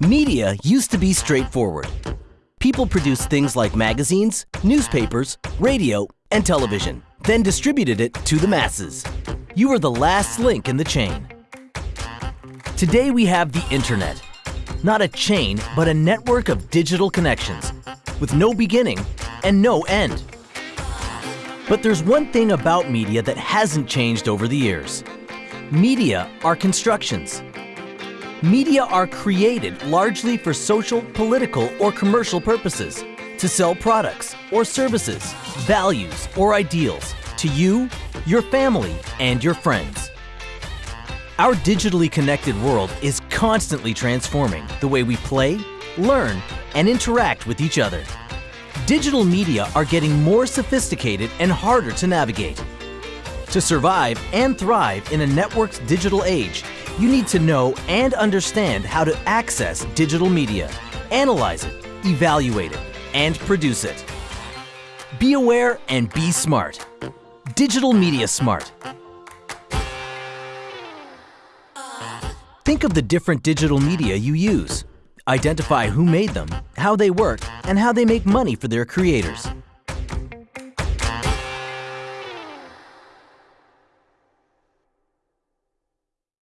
Media used to be straightforward. People produced things like magazines, newspapers, radio, and television, then distributed it to the masses. You were the last link in the chain. Today we have the internet. Not a chain, but a network of digital connections, with no beginning and no end. But there's one thing about media that hasn't changed over the years. Media are constructions. Media are created largely for social, political, or commercial purposes, to sell products or services, values or ideals to you, your family, and your friends. Our digitally connected world is constantly transforming the way we play, learn, and interact with each other. Digital media are getting more sophisticated and harder to navigate. To survive and thrive in a networked digital age, you need to know and understand how to access digital media, analyze it, evaluate it, and produce it. Be aware and be smart. Digital Media Smart. Think of the different digital media you use. Identify who made them, how they work, and how they make money for their creators.